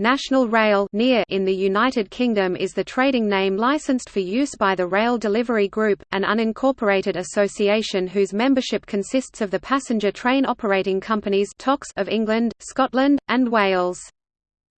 National Rail in the United Kingdom is the trading name licensed for use by the Rail Delivery Group, an unincorporated association whose membership consists of the passenger train operating companies of England, Scotland, and Wales.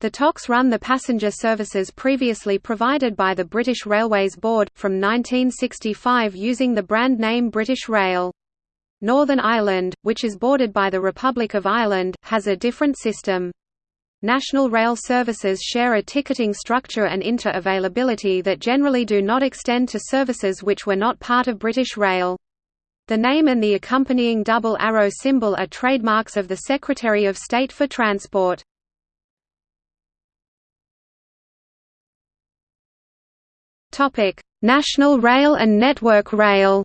The TOCs run the passenger services previously provided by the British Railways Board, from 1965 using the brand name British Rail. Northern Ireland, which is bordered by the Republic of Ireland, has a different system. National rail services share a ticketing structure and inter-availability that generally do not extend to services which were not part of British Rail. The name and the accompanying double arrow symbol are trademarks of the Secretary of State for Transport. National Rail and Network Rail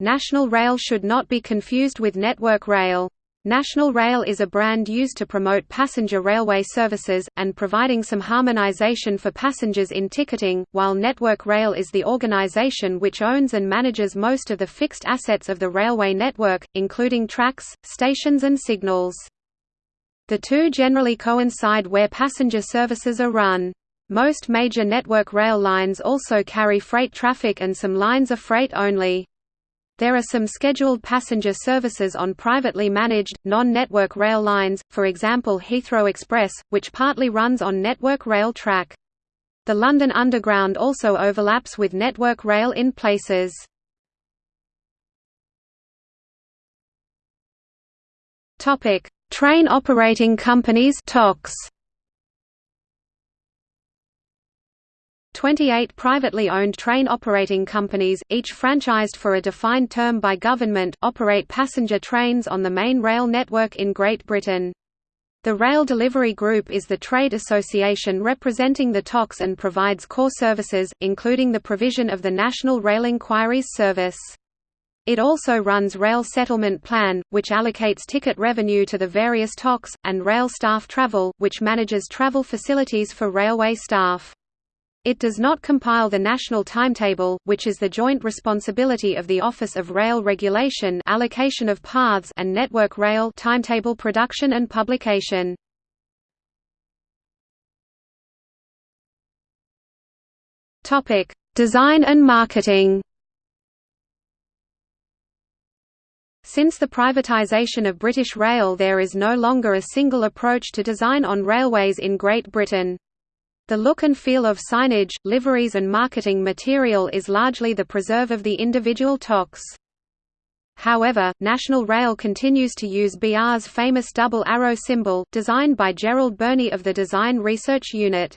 National Rail should not be confused with Network Rail. National Rail is a brand used to promote passenger railway services, and providing some harmonization for passengers in ticketing, while Network Rail is the organization which owns and manages most of the fixed assets of the railway network, including tracks, stations and signals. The two generally coincide where passenger services are run. Most major network rail lines also carry freight traffic and some lines are freight only. There are some scheduled passenger services on privately managed, non-network rail lines, for example Heathrow Express, which partly runs on Network Rail track. The London Underground also overlaps with Network Rail in places. Train operating companies TOCs. 28 privately owned train operating companies, each franchised for a defined term by government, operate passenger trains on the main rail network in Great Britain. The Rail Delivery Group is the trade association representing the TOCs and provides core services, including the provision of the National Rail Inquiries Service. It also runs Rail Settlement Plan, which allocates ticket revenue to the various TOCs, and Rail Staff Travel, which manages travel facilities for railway staff. It does not compile the national timetable, which is the joint responsibility of the Office of Rail Regulation allocation of paths and Network Rail timetable production and publication. Design and marketing. Since the privatisation of British Rail there is no longer a single approach to design on railways in Great Britain. The look and feel of signage, liveries and marketing material is largely the preserve of the individual TOCs. However, National Rail continues to use BR's famous double arrow symbol, designed by Gerald Barney of the Design Research Unit.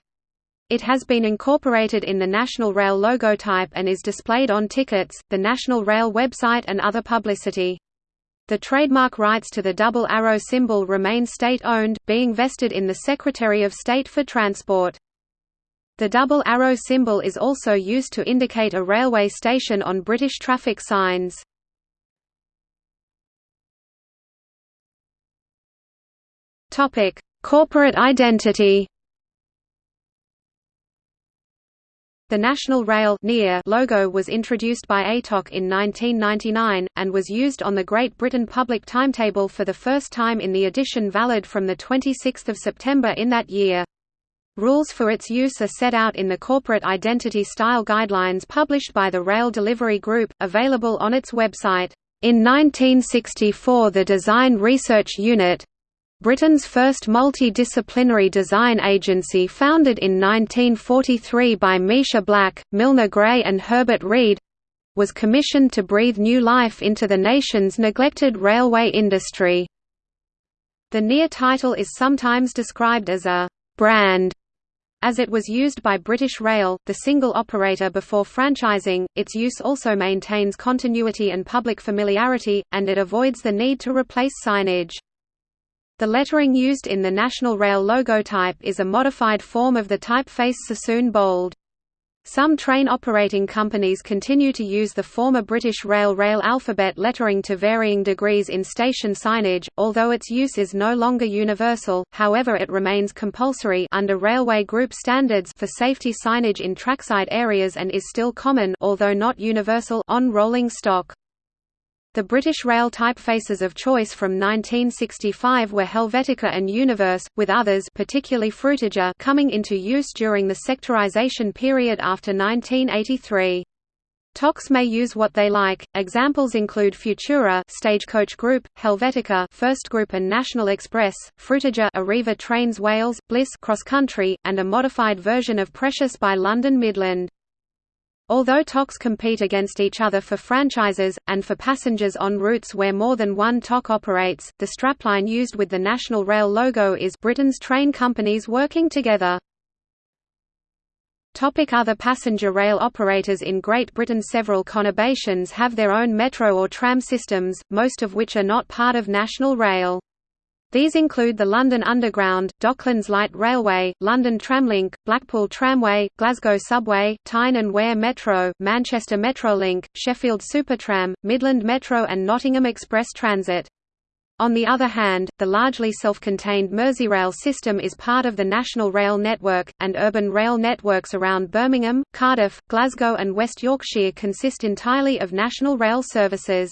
It has been incorporated in the National Rail logotype and is displayed on tickets, the National Rail website and other publicity. The trademark rights to the double arrow symbol remain state-owned, being vested in the Secretary of State for Transport. The double arrow symbol is also used to indicate a railway station on British traffic signs. Topic: Corporate identity. The National Rail logo was introduced by ATOC in 1999, and was used on the Great Britain public timetable for the first time in the edition valid from 26 September in that year. Rules for its use are set out in the Corporate Identity Style Guidelines published by the Rail Delivery Group, available on its website. In 1964 the Design Research Unit Britain's first multidisciplinary design agency founded in 1943 by Misha Black, Milner Gray and Herbert Read was commissioned to breathe new life into the nation's neglected railway industry. The NEAR title is sometimes described as a «brand» As it was used by British Rail, the single operator before franchising, its use also maintains continuity and public familiarity, and it avoids the need to replace signage. The lettering used in the National Rail logotype is a modified form of the typeface Sassoon Bold. Some train operating companies continue to use the former British Rail Rail alphabet lettering to varying degrees in station signage, although its use is no longer universal, however it remains compulsory under Railway Group standards for safety signage in trackside areas and is still common although not universal on rolling stock. The British Rail typefaces of choice from 1965 were Helvetica and Univers, with others particularly Frutiger coming into use during the sectorisation period after 1983. TOCs may use what they like. Examples include Futura, Stagecoach Group, Helvetica, First Group and National Express, Frutiger, Arriva Trains Wales, Bliss Cross Country, and a modified version of Precious by London Midland. Although TOCs compete against each other for franchises, and for passengers on routes where more than one TOC operates, the strapline used with the National Rail logo is Britain's train companies working together. Topic other passenger rail operators In Great Britain Several conurbations have their own metro or tram systems, most of which are not part of National Rail. These include the London Underground, Docklands Light Railway, London Tramlink, Blackpool Tramway, Glasgow Subway, Tyne and Wear Metro, Manchester Metrolink, Sheffield Supertram, Midland Metro and Nottingham Express Transit. On the other hand, the largely self-contained Merseyrail system is part of the National Rail Network, and urban rail networks around Birmingham, Cardiff, Glasgow and West Yorkshire consist entirely of National Rail services.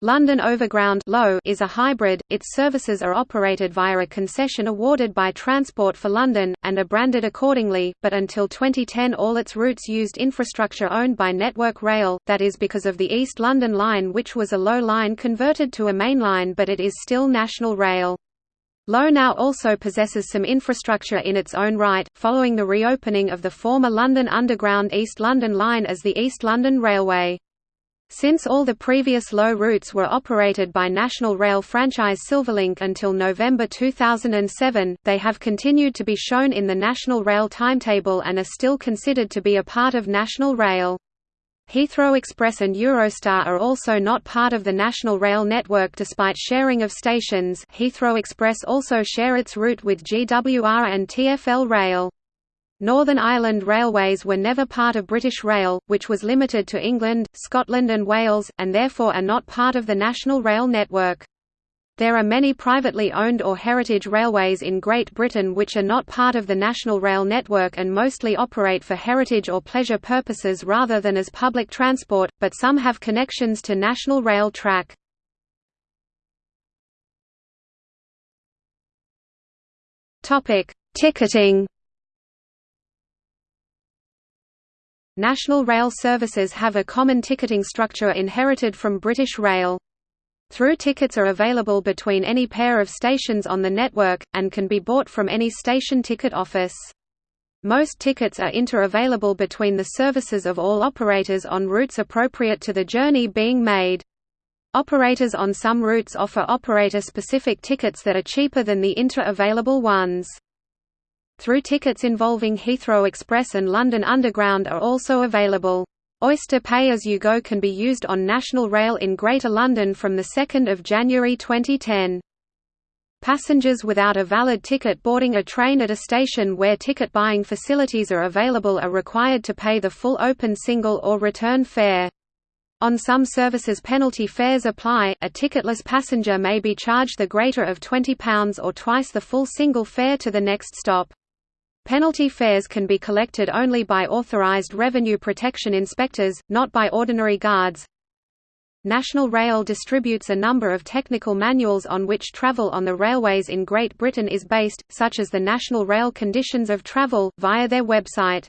London Overground is a hybrid, its services are operated via a concession awarded by Transport for London, and are branded accordingly, but until 2010 all its routes used infrastructure owned by Network Rail, that is because of the East London Line which was a low line converted to a main line but it is still National Rail. Low now also possesses some infrastructure in its own right, following the reopening of the former London Underground East London Line as the East London Railway. Since all the previous low routes were operated by National Rail franchise Silverlink until November 2007, they have continued to be shown in the National Rail timetable and are still considered to be a part of National Rail. Heathrow Express and Eurostar are also not part of the National Rail network despite sharing of stations Heathrow Express also share its route with GWR and TfL Rail. Northern Ireland Railways were never part of British Rail, which was limited to England, Scotland and Wales, and therefore are not part of the National Rail network. There are many privately owned or heritage railways in Great Britain which are not part of the National Rail network and mostly operate for heritage or pleasure purposes rather than as public transport, but some have connections to National Rail track. Ticketing National Rail services have a common ticketing structure inherited from British Rail. Through tickets are available between any pair of stations on the network, and can be bought from any station ticket office. Most tickets are inter-available between the services of all operators on routes appropriate to the journey being made. Operators on some routes offer operator-specific tickets that are cheaper than the inter-available ones. Through tickets involving Heathrow Express and London Underground are also available. Oyster Pay As You Go can be used on National Rail in Greater London from 2 January 2010. Passengers without a valid ticket boarding a train at a station where ticket buying facilities are available are required to pay the full open single or return fare. On some services penalty fares apply, a ticketless passenger may be charged the greater of £20 or twice the full single fare to the next stop. Penalty fares can be collected only by authorized revenue protection inspectors, not by ordinary guards. National Rail distributes a number of technical manuals on which travel on the railways in Great Britain is based, such as the National Rail Conditions of Travel, via their website.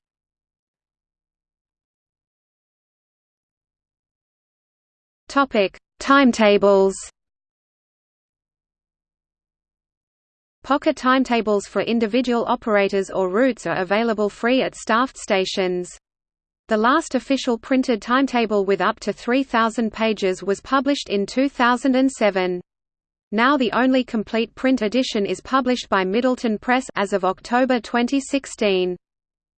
Timetables Pocket timetables for individual operators or routes are available free at staffed stations. The last official printed timetable with up to 3,000 pages was published in 2007. Now the only complete print edition is published by Middleton Press as of October 2016.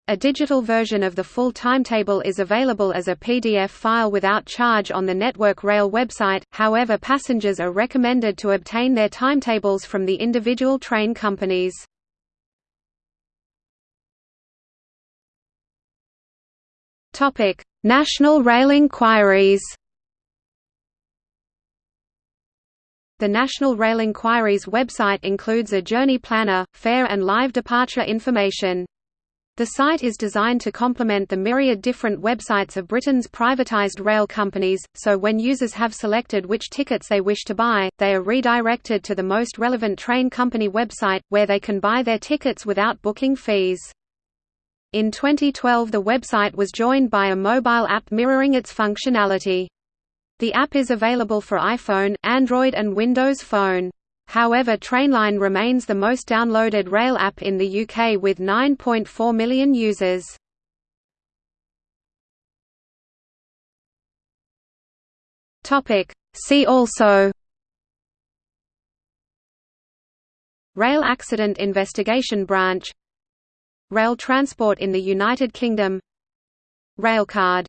A digital version of the full timetable is available as a PDF file without charge on the Network Rail website, however passengers are recommended to obtain their timetables from the individual train companies. National Rail Inquiries The National Rail Inquiries website includes a journey planner, fare and live departure information. The site is designed to complement the myriad different websites of Britain's privatised rail companies, so when users have selected which tickets they wish to buy, they are redirected to the most relevant train company website, where they can buy their tickets without booking fees. In 2012 the website was joined by a mobile app mirroring its functionality. The app is available for iPhone, Android and Windows Phone. However Trainline remains the most downloaded rail app in the UK with 9.4 million users. See also Rail Accident Investigation Branch Rail transport in the United Kingdom Railcard